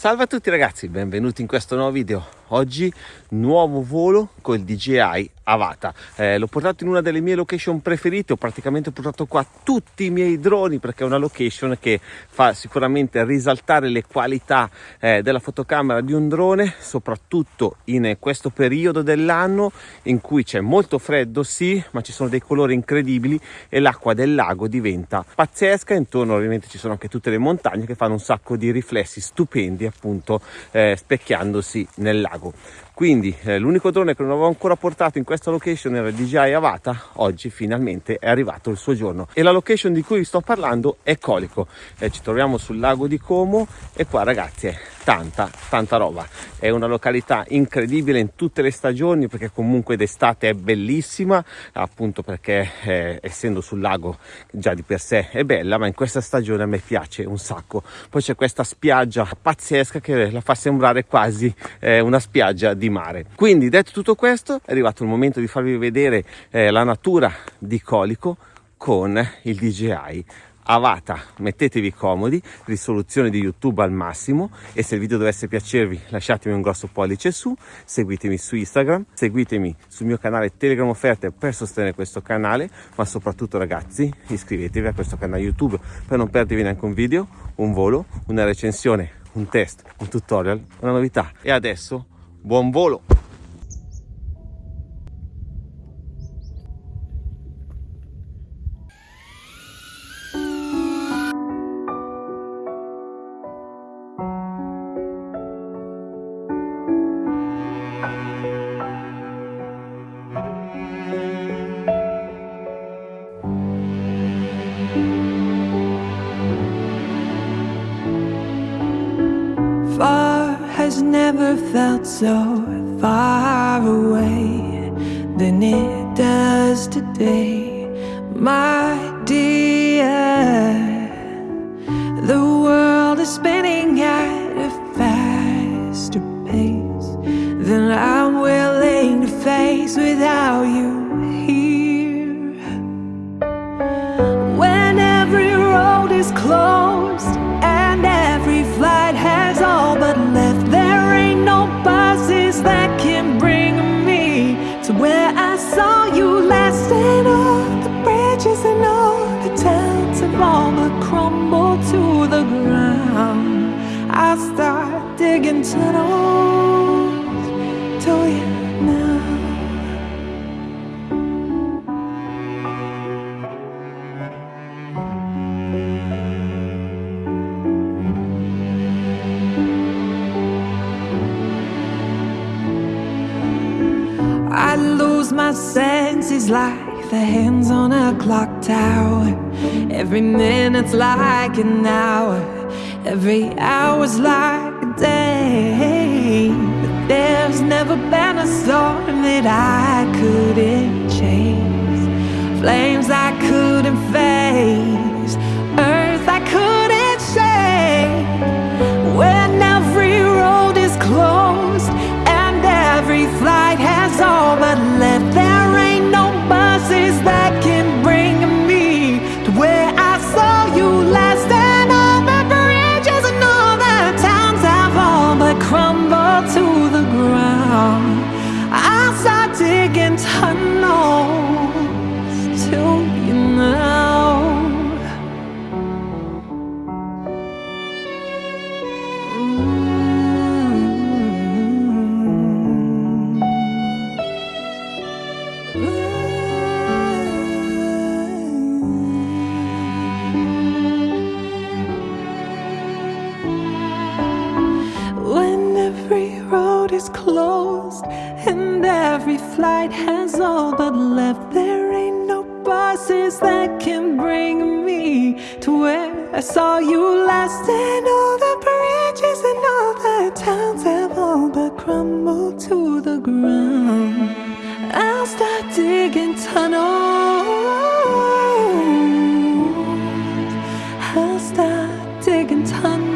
Salve a tutti ragazzi, benvenuti in questo nuovo video. Oggi nuovo volo col DJI Avata. Eh, l'ho portato in una delle mie location preferite, ho praticamente portato qua tutti i miei droni perché è una location che fa sicuramente risaltare le qualità eh, della fotocamera di un drone, soprattutto in questo periodo dell'anno in cui c'è molto freddo, sì, ma ci sono dei colori incredibili e l'acqua del lago diventa pazzesca. Intorno ovviamente ci sono anche tutte le montagne che fanno un sacco di riflessi stupendi appunto eh, specchiandosi nel lago tabaco. Quindi eh, l'unico drone che non avevo ancora portato in questa location era il DJI Avata oggi finalmente è arrivato il suo giorno. E la location di cui vi sto parlando è Colico. Eh, ci troviamo sul lago di Como e qua ragazzi è tanta tanta roba. È una località incredibile in tutte le stagioni perché comunque d'estate è bellissima appunto perché eh, essendo sul lago già di per sé è bella ma in questa stagione a me piace un sacco. Poi c'è questa spiaggia pazzesca che la fa sembrare quasi eh, una spiaggia mare. Quindi detto tutto questo è arrivato il momento di farvi vedere eh, la natura di Colico con il DJI Avata, mettetevi comodi, risoluzione di YouTube al massimo e se il video dovesse piacervi lasciatemi un grosso pollice su, seguitemi su Instagram, seguitemi sul mio canale Telegram Offerte per sostenere questo canale, ma soprattutto ragazzi iscrivetevi a questo canale YouTube per non perdervi neanche un video, un volo, una recensione, un test, un tutorial, una novità. E adesso Buon volo! Never felt so far away than it does today, my dear. The world is spinning at a faster pace than I'm willing to face without you here. When every road is closed digging tunnels to you now. I lose my senses like the hands on a clock tower. Every minute's like an hour, every hour's like a day. But there's never been a storm that I couldn't chase flight has all but left. There ain't no buses that can bring me To where I saw you last. And all the bridges and all the towns Have all but crumbled to the ground. I'll start digging tunnels. I'll start digging tunnels.